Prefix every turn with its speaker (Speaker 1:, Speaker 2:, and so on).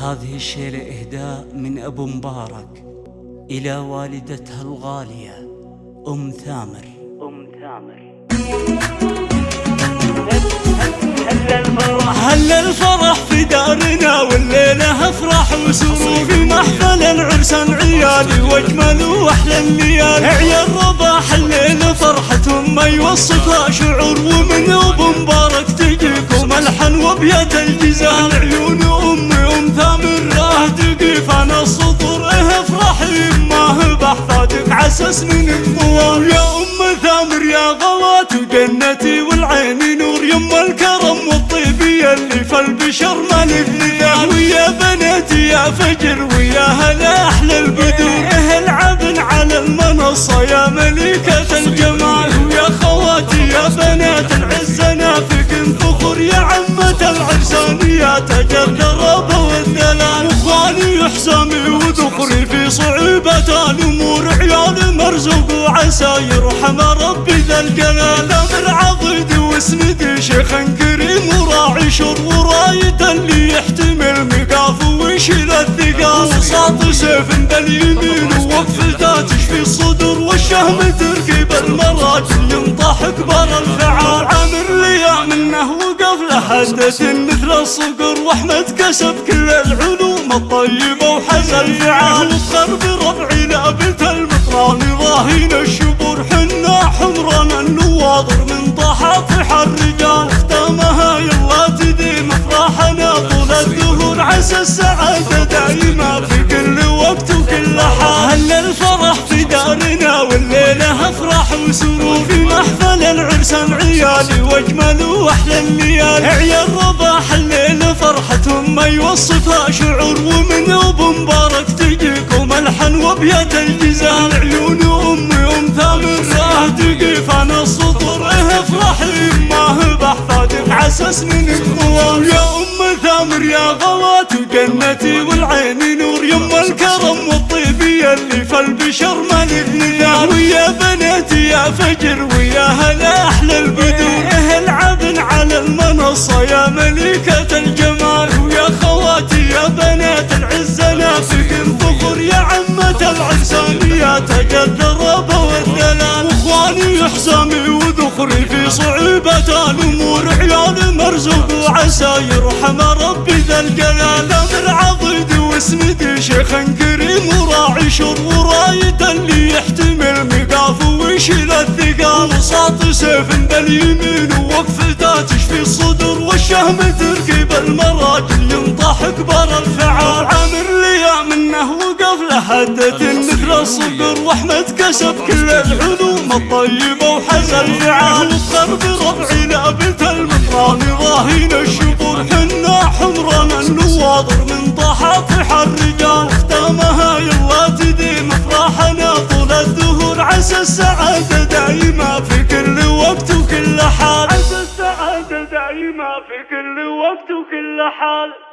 Speaker 1: هذه الشيلة إهداء من أبو مبارك إلى والدتها الغالية أم ثامر. أم ثامر. هل الفرح في دارنا والليلة أفرح وسرور في محفل العرسان عيالي وأجمل وأحلى الليالي. عيال رباح الليل فرحتهم ما يوصفها شعور ومن أبو مبارك تجيكم ألحن وبيت الجزال عيون ما بحفادك عسس من يا أم ثامر يا غوات جنتي والعين نور. يما الكرم والطيب اللي في البشر مالك مثال ويا بناتي يا فجر ويا هلا أحلى البدور أهل عبن على المنصة يا ملكة الجمال. ويا خواتي يا بنات العز نافك فخر يا عمة العرسان يا تاج الدرب والدلال. واخواني حسامي وذخري صعوبة الأمور عيال مرزوق وعسى يرحم ربي ذا الجلال. أمر عضيد واسند شيخ كريم وراعي شر وراية اللي يحتمل مقاف ويشيل الثقال. وساط سيف باليمين ووقفته تشفي الصدور والشهم تركب المراجل ينطح كبر الفعال. منه وقف لحدث مثل الصقر وأحمد كسب كل العلوم الطيبة وحز الفعال وفخر بربعي لابت المطران ضاهين الشبور حنا حمران النواظر من طحاطح الرجال. ختامها يلا تديم افراحنا طول الدهور عسى السعادة دايما في كل وقت وكل حال هل الفرح في دارنا والليلة افراح وسرور العرسان عيالي واجمل وأحلى الليالي عيال رباح الليل فرحتهم ما يوصفها شعور ومن أبو مبارك تجيكم ألحن وبيت الجزال. عيون أمي أم ثامر راه تقيف أنا السطور افرحي ما هو بحفادك عسس من الطوال يا أم ثامر يا غوات جنتي والعين نور الكرم في البشر مالك نثال ويا بناتي يا فجر ويا هلا أحلى البدور أهل عبن على المنصة يا ملكة الجمال. ويا خواتي يا بنات العز نافق فخر يا عمة العرسان يا تاج الدرب والدلال وإخواني حسامي وذخري في صعوبة الأمور. عيال مرزوق وعسى يرحم ربي ذا الجلال. أمر عضيد واسند شيخ كريم وراعي شر وراية اللي يحتمل مقاف ويشيل الثقال. وساط سيف باليمين ووقفته تشفي الصدور والشهم تركب المراجل ينطح كبر الفعال. عامر لي منه وقف لحدث مثل الصقر واحمد كسب كل العلوم الطيبة وحز الفعال وفخر بربعي لأبت المطران ضاهين الشبور عسى السعادة دايما في كل وقت وكل حال. عسى السعادة دايما في كل وقت وكل حال.